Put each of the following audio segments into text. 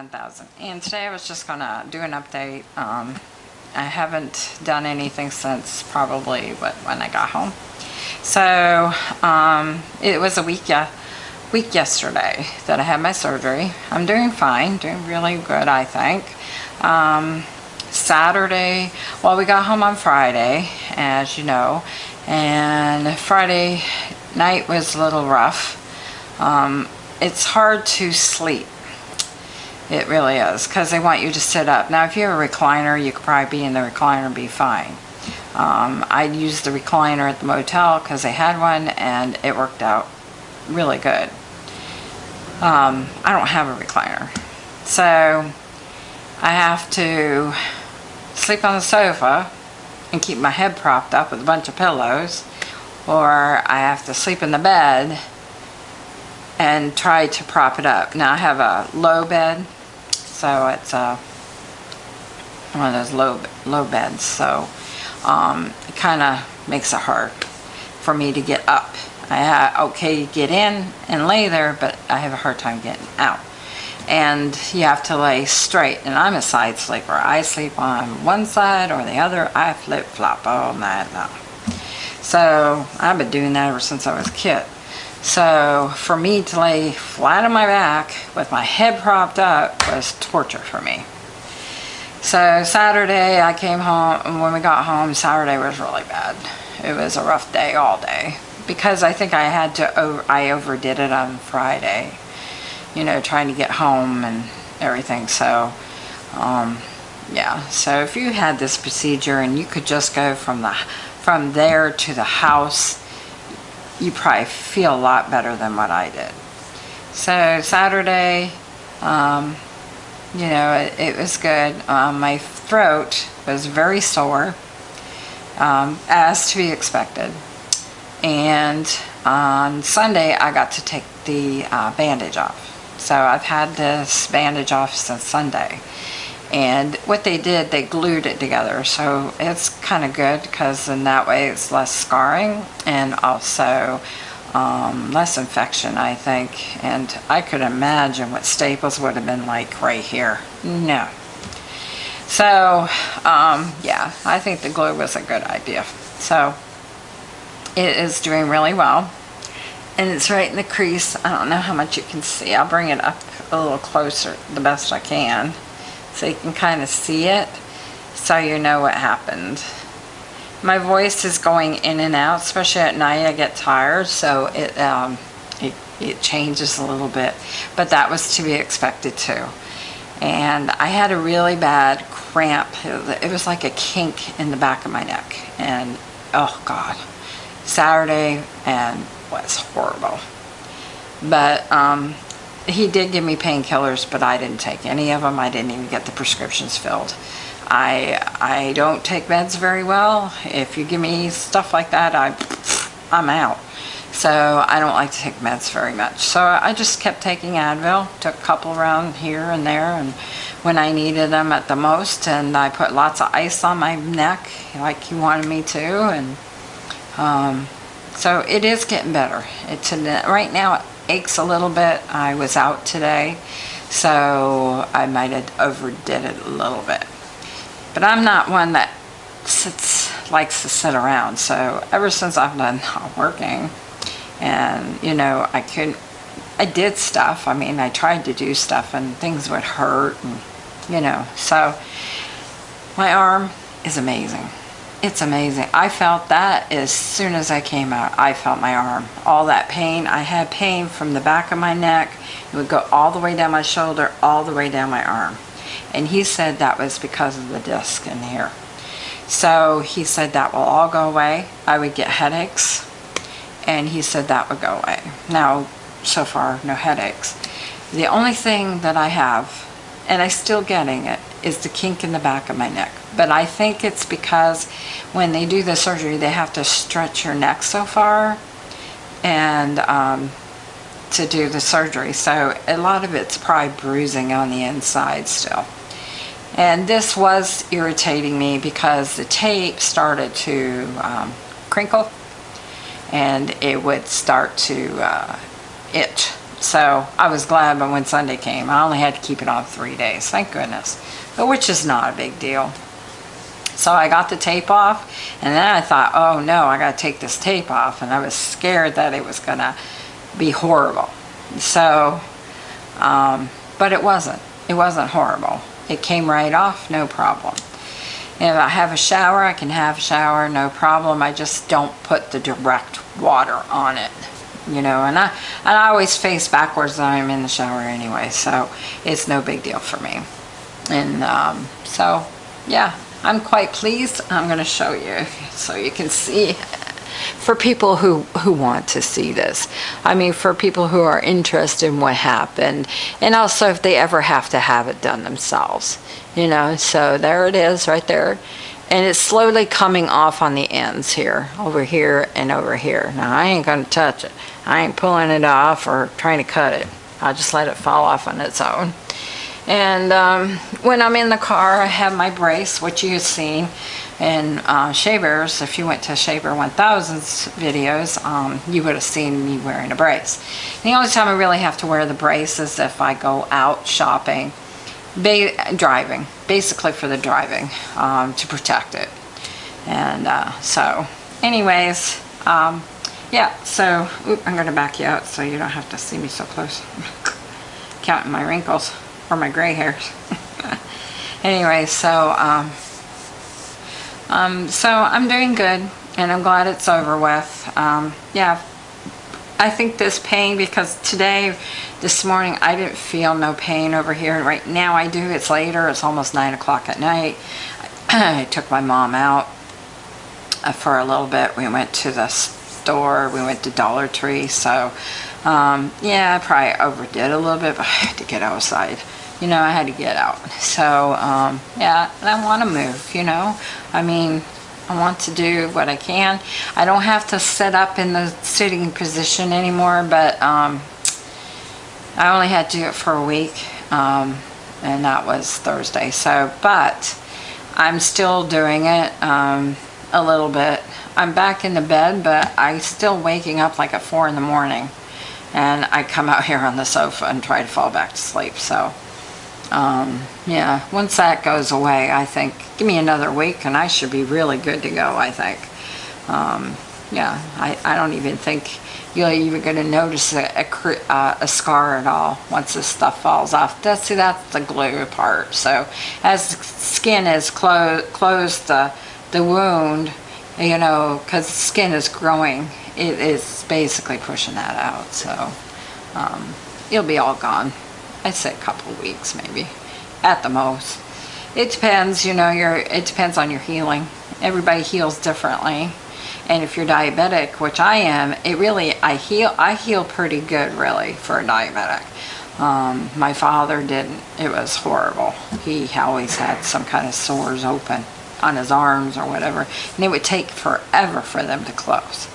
Monkey 1000 and today I was just gonna do an update um, I haven't done anything since probably what when I got home. So um, it was a week yeah week yesterday that I had my surgery. I'm doing fine doing really good I think. Um, Saturday well we got home on Friday as you know and Friday night was a little rough. Um, it's hard to sleep it really is, because they want you to sit up. Now, if you have a recliner, you could probably be in the recliner and be fine. Um, I used the recliner at the motel because they had one, and it worked out really good. Um, I don't have a recliner. So, I have to sleep on the sofa and keep my head propped up with a bunch of pillows, or I have to sleep in the bed and try to prop it up. Now I have a low bed so it's uh, one of those low low beds so um, it kind of makes it hard for me to get up. I okay get in and lay there but I have a hard time getting out. And you have to lay straight and I'm a side sleeper. I sleep on one side or the other. I flip-flop all night long. So I've been doing that ever since I was a kid so for me to lay flat on my back with my head propped up was torture for me. So Saturday I came home, and when we got home, Saturday was really bad. It was a rough day all day because I think I had to, over, I overdid it on Friday, you know, trying to get home and everything. So, um, yeah, so if you had this procedure and you could just go from the, from there to the house you probably feel a lot better than what I did. So Saturday, um, you know, it, it was good. Um, my throat was very sore, um, as to be expected. And on Sunday, I got to take the uh, bandage off. So I've had this bandage off since Sunday and what they did they glued it together. So it's kind of good because in that way it's less scarring and also um, less infection I think. And I could imagine what staples would have been like right here. No. So um, yeah I think the glue was a good idea. So it is doing really well. And it's right in the crease. I don't know how much you can see. I'll bring it up a little closer the best I can so you can kind of see it so you know what happened. My voice is going in and out, especially at night I get tired, so it, um, it, it changes a little bit. But that was to be expected too. And I had a really bad cramp. It was like a kink in the back of my neck. And, oh God, Saturday and was horrible. But um, he did give me painkillers, but I didn't take any of them. I didn't even get the prescriptions filled. I I don't take meds very well. If you give me stuff like that, I I'm out. So I don't like to take meds very much. So I just kept taking Advil, took a couple around here and there, and when I needed them at the most, and I put lots of ice on my neck, like he wanted me to, and um, so it is getting better. It's right now aches a little bit. I was out today, so I might have overdid it a little bit. But I'm not one that sits likes to sit around. So ever since I've done not working, and you know, I couldn't. I did stuff. I mean, I tried to do stuff, and things would hurt, and you know. So my arm is amazing it's amazing. I felt that as soon as I came out. I felt my arm. All that pain. I had pain from the back of my neck. It would go all the way down my shoulder, all the way down my arm. And he said that was because of the disc in here. So he said that will all go away. I would get headaches. And he said that would go away. Now, so far, no headaches. The only thing that I have, and I'm still getting it, is the kink in the back of my neck. But I think it's because when they do the surgery, they have to stretch your neck so far and um, to do the surgery. So a lot of it's probably bruising on the inside still. And this was irritating me because the tape started to um, crinkle and it would start to uh, itch So I was glad but when Sunday came. I only had to keep it on three days, thank goodness. But which is not a big deal. So I got the tape off and then I thought, oh no, I got to take this tape off. And I was scared that it was to be horrible. So, um, but it wasn't. It wasn't horrible. It came right off, no problem. If I have a shower, I can have a shower, no problem. I just don't put the direct water on it, you know, and I, and I always face backwards when I'm in the shower anyway, so it's no big deal for me. And um, so, yeah, I'm quite pleased. I'm going to show you so you can see for people who, who want to see this. I mean, for people who are interested in what happened, and also if they ever have to have it done themselves, you know. So there it is right there. And it's slowly coming off on the ends here, over here and over here. Now, I ain't going to touch it. I ain't pulling it off or trying to cut it. I'll just let it fall off on its own. And um, when I'm in the car, I have my brace, which you've seen in uh, Shavers. If you went to Shaver 1000's videos, um, you would have seen me wearing a brace. The only time I really have to wear the brace is if I go out shopping, driving, basically for the driving, um, to protect it. And uh, so, anyways, um, yeah, so oop, I'm going to back you out so you don't have to see me so close. Counting my wrinkles or my gray hairs. anyway, so um, um, so I'm doing good and I'm glad it's over with. Um, yeah, I think this pain because today, this morning, I didn't feel no pain over here. Right now I do. It's later. It's almost 9 o'clock at night. I took my mom out uh, for a little bit. We went to the store. We went to Dollar Tree. So, um, yeah, I probably overdid a little bit, but I had to get outside you know, I had to get out. So, um, yeah, I want to move, you know. I mean, I want to do what I can. I don't have to sit up in the sitting position anymore, but um, I only had to do it for a week, um, and that was Thursday. So, but I'm still doing it um, a little bit. I'm back in the bed, but I'm still waking up like at 4 in the morning. And I come out here on the sofa and try to fall back to sleep. So, um, yeah, once that goes away, I think, give me another week and I should be really good to go, I think. Um, yeah, I, I don't even think you're even going to notice a, a, uh, a, scar at all once this stuff falls off. That's, see, that's the glue part. So as the skin is clo closed the, the wound, you know, because the skin is growing, it is basically pushing that out. So um, it'll be all gone. I'd say a couple of weeks maybe, at the most. It depends, you know, your it depends on your healing. Everybody heals differently. And if you're diabetic, which I am, it really, I heal, I heal pretty good really for a diabetic. Um, my father didn't, it was horrible. He always had some kind of sores open on his arms or whatever. And it would take forever for them to close.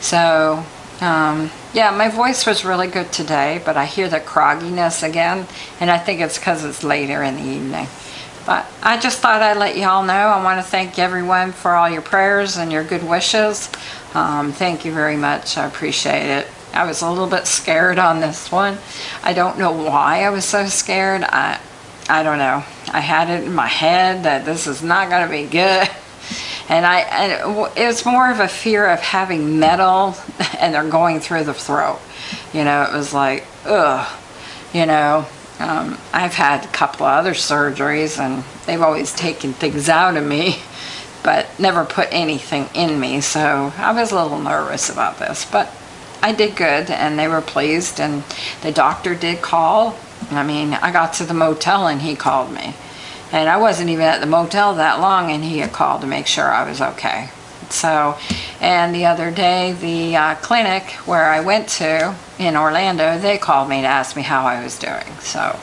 So um, yeah, my voice was really good today, but I hear the crogginess again, and I think it's because it's later in the evening. But I just thought I'd let you all know. I want to thank everyone for all your prayers and your good wishes. Um, thank you very much. I appreciate it. I was a little bit scared on this one. I don't know why I was so scared. I, I don't know. I had it in my head that this is not going to be good. And I, and it was more of a fear of having metal and they're going through the throat. You know, it was like, ugh, you know. Um, I've had a couple of other surgeries and they've always taken things out of me, but never put anything in me. So I was a little nervous about this, but I did good and they were pleased and the doctor did call. I mean, I got to the motel and he called me. And I wasn't even at the motel that long and he had called to make sure I was okay. So, and the other day, the uh, clinic where I went to in Orlando, they called me to ask me how I was doing. So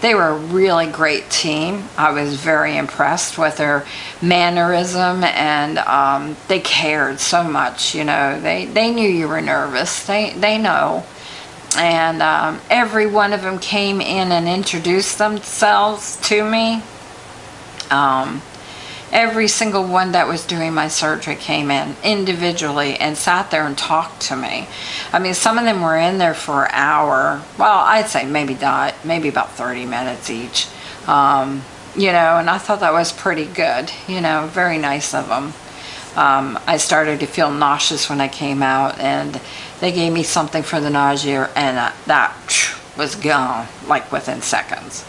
they were a really great team. I was very impressed with their mannerism and um, they cared so much, you know. They, they knew you were nervous. They, they know. And um, every one of them came in and introduced themselves to me um, every single one that was doing my surgery came in individually and sat there and talked to me. I mean, some of them were in there for an hour. Well, I'd say maybe not, maybe about 30 minutes each. Um, you know, and I thought that was pretty good, you know, very nice of them. Um, I started to feel nauseous when I came out and they gave me something for the nausea and that, that was gone like within seconds.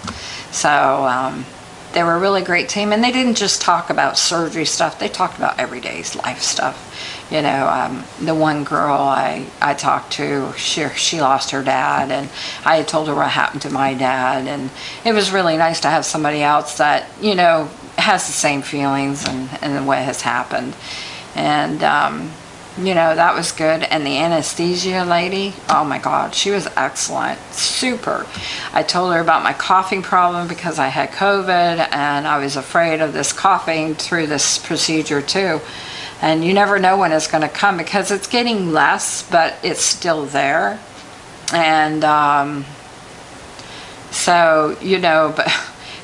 So um, they were a really great team and they didn't just talk about surgery stuff, they talked about everyday life stuff. You know, um, the one girl I, I talked to, she, she lost her dad and I had told her what happened to my dad and it was really nice to have somebody else that, you know, has the same feelings and, and what has happened. And, um, you know, that was good. And the anesthesia lady, oh my God, she was excellent, super. I told her about my coughing problem because I had COVID and I was afraid of this coughing through this procedure too. And you never know when it's going to come because it's getting less, but it's still there. And um, so, you know, but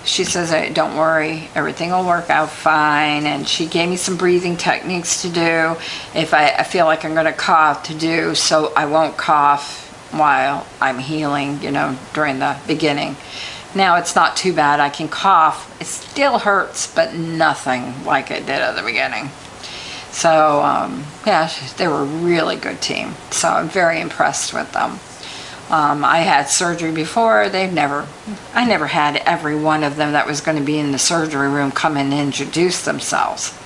she says, don't worry, everything will work out fine. And she gave me some breathing techniques to do if I, I feel like I'm going to cough to do so I won't cough while I'm healing, you know, during the beginning. Now it's not too bad. I can cough. It still hurts, but nothing like it did at the beginning. So, um, yeah, they were a really good team. So I'm very impressed with them. Um, I had surgery before. They've never, I never had every one of them that was going to be in the surgery room come and introduce themselves.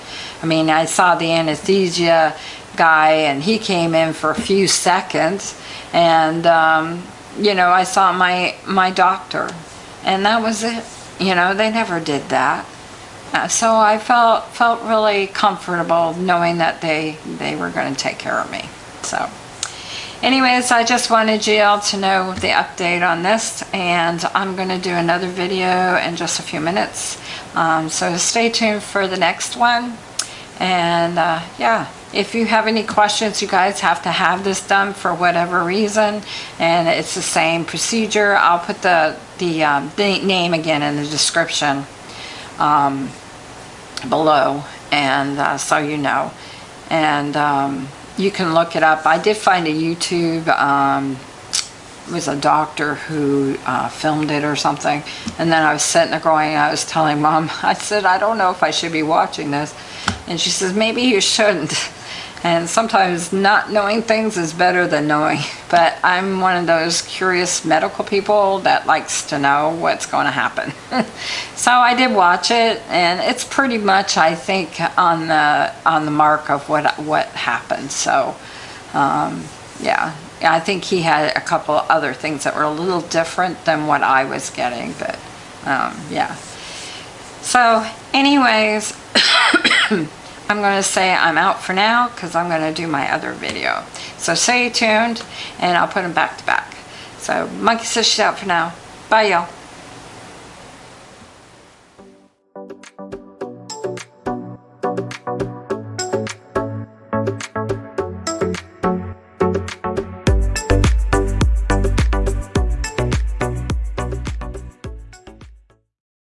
I mean, I saw the anesthesia guy and he came in for a few seconds and, um, you know, I saw my, my doctor and that was it. You know, they never did that. Uh, so I felt, felt really comfortable knowing that they, they were going to take care of me. So anyways I just wanted you all to know the update on this and I'm going to do another video in just a few minutes. Um, so stay tuned for the next one. And uh, yeah if you have any questions you guys have to have this done for whatever reason and it's the same procedure. I'll put the the, um, the name again in the description um, below and uh, so you know. And um, you can look it up. I did find a YouTube, um, it was a doctor who uh, filmed it or something. And then I was sitting there going, I was telling mom, I said, I don't know if I should be watching this. And she says, maybe you shouldn't. And sometimes not knowing things is better than knowing. But I'm one of those curious medical people that likes to know what's going to happen. so I did watch it, and it's pretty much, I think, on the on the mark of what what happened. So, um, yeah, I think he had a couple other things that were a little different than what I was getting. But um, yeah. So, anyways. I'm going to say I'm out for now because I'm going to do my other video. So stay tuned and I'll put them back to back. So Monkey says she's out for now. Bye y'all.